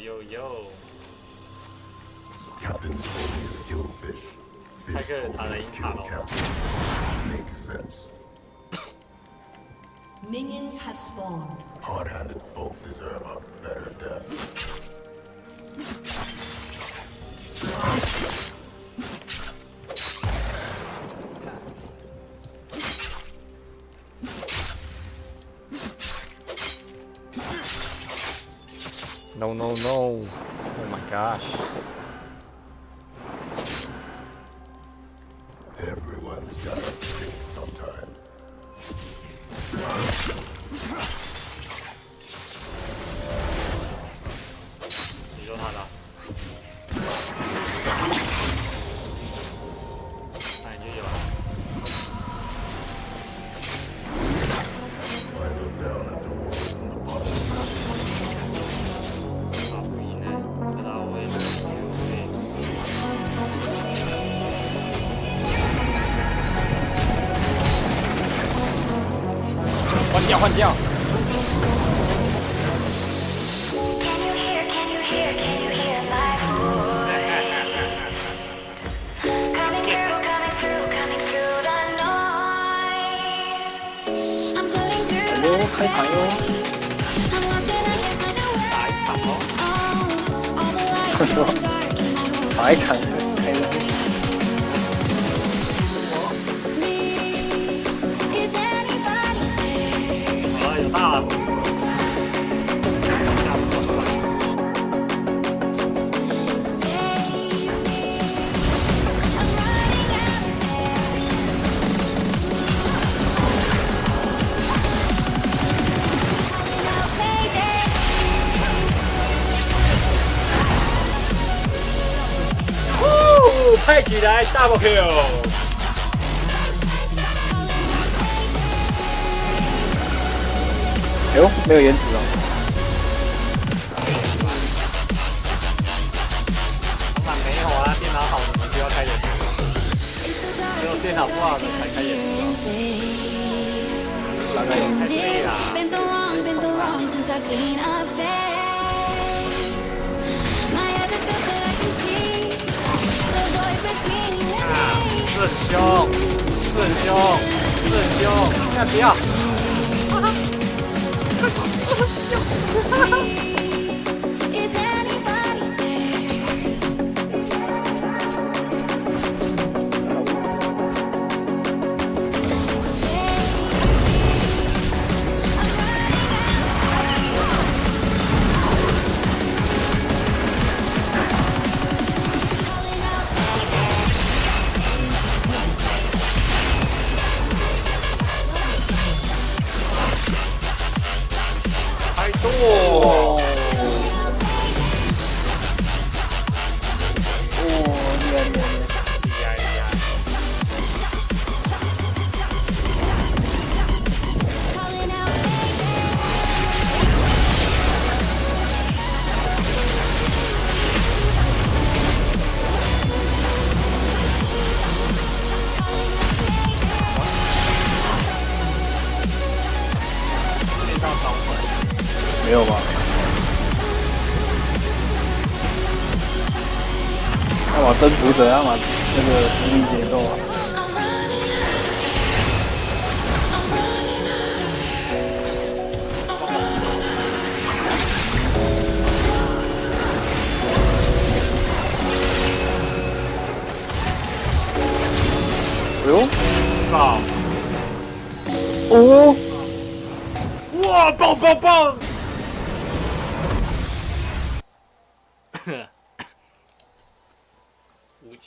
Yo, yo. Captain told me to kill fish. Fish told me to kill captain. Makes sense. Minions have spawned. Hard-handed folk deserve a better death. No, no, no. Oh my gosh. Everyone's gotta stink sometime. 你要换将。开牌哟、哦！打哦！他说，there? 好了，有大了。下不出来 Save me. I'm 哦，没有颜值啊。老板没有啊，电脑好的不需要开眼。只有电脑不好才开眼。老板太累了。四修，四修，四修，不要。太多，没有吧？要么征服者，要么那个独立节奏啊。哎呦，爆！哦，哇，爆爆爆！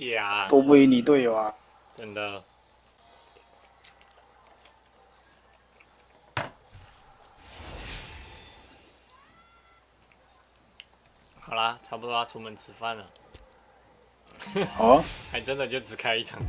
解啊，都不赢你队友啊！真的。好啦，差不多要出门吃饭了，好啊。还真的就只开一场。